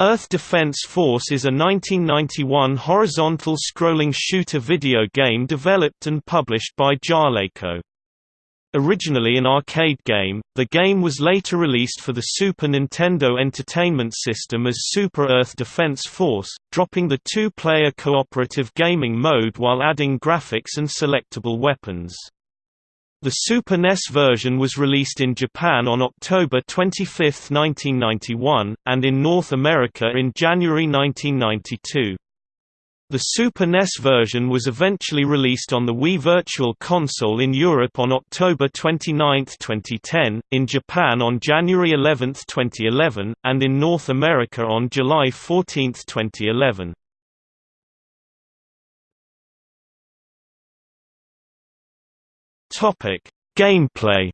Earth Defense Force is a 1991 horizontal scrolling shooter video game developed and published by Jaleco. Originally an arcade game, the game was later released for the Super Nintendo Entertainment System as Super Earth Defense Force, dropping the two-player cooperative gaming mode while adding graphics and selectable weapons. The Super NES version was released in Japan on October 25, 1991, and in North America in January 1992. The Super NES version was eventually released on the Wii Virtual Console in Europe on October 29, 2010, in Japan on January 11, 2011, and in North America on July 14, 2011. Topic: Gameplay.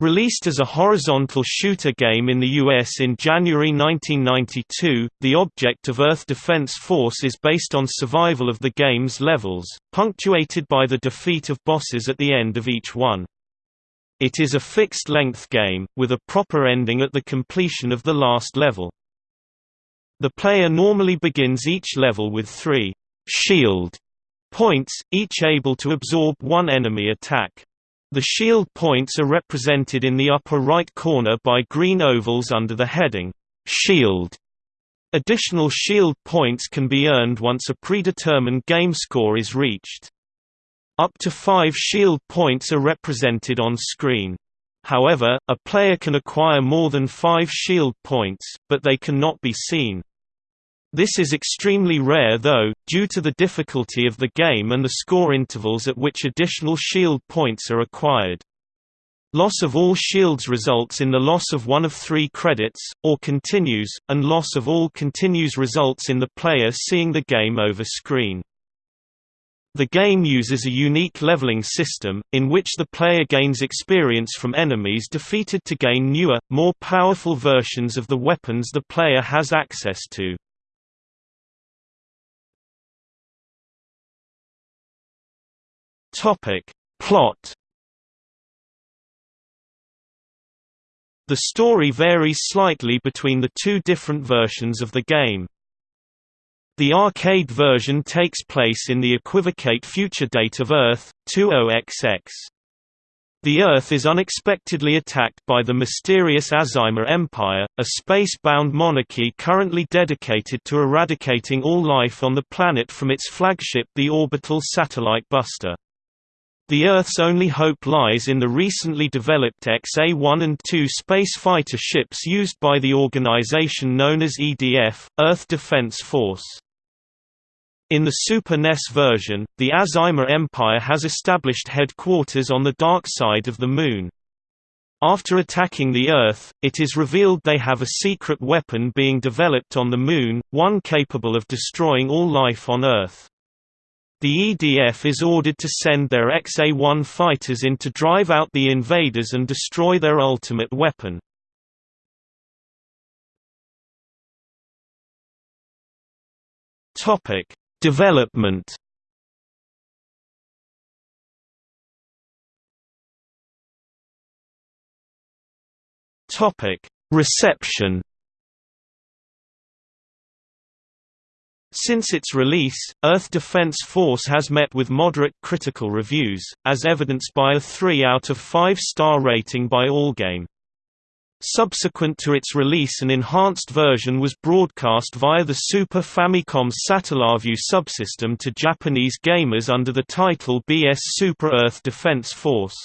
Released as a horizontal shooter game in the US in January 1992, the object of Earth Defense Force is based on survival of the game's levels, punctuated by the defeat of bosses at the end of each one. It is a fixed-length game, with a proper ending at the completion of the last level. The player normally begins each level with three shield points, each able to absorb one enemy attack. The shield points are represented in the upper right corner by green ovals under the heading, Shield. Additional shield points can be earned once a predetermined game score is reached. Up to five shield points are represented on screen. However, a player can acquire more than five shield points, but they cannot be seen. This is extremely rare though, due to the difficulty of the game and the score intervals at which additional shield points are acquired. Loss of all shields results in the loss of one of three credits, or continues, and loss of all continues results in the player seeing the game over screen. The game uses a unique leveling system, in which the player gains experience from enemies defeated to gain newer, more powerful versions of the weapons the player has access to. Topic. Plot The story varies slightly between the two different versions of the game. The arcade version takes place in the equivocate future date of Earth, 20XX. The Earth is unexpectedly attacked by the mysterious Azima Empire, a space-bound monarchy currently dedicated to eradicating all life on the planet from its flagship the orbital satellite Buster. The Earth's only hope lies in the recently developed XA-1 and 2 space fighter ships used by the organization known as EDF, Earth Defense Force. In the Super NES version, the Azima Empire has established headquarters on the dark side of the Moon. After attacking the Earth, it is revealed they have a secret weapon being developed on the Moon, one capable of destroying all life on Earth. The EDF is ordered to send their XA-1 fighters in to drive out the invaders and destroy their ultimate weapon. Topic: Development. Topic: Reception. Since its release, Earth Defense Force has met with moderate critical reviews, as evidenced by a 3 out of 5 star rating by Allgame. Subsequent to its release an enhanced version was broadcast via the Super Famicom's Satellaview subsystem to Japanese gamers under the title BS Super Earth Defense Force.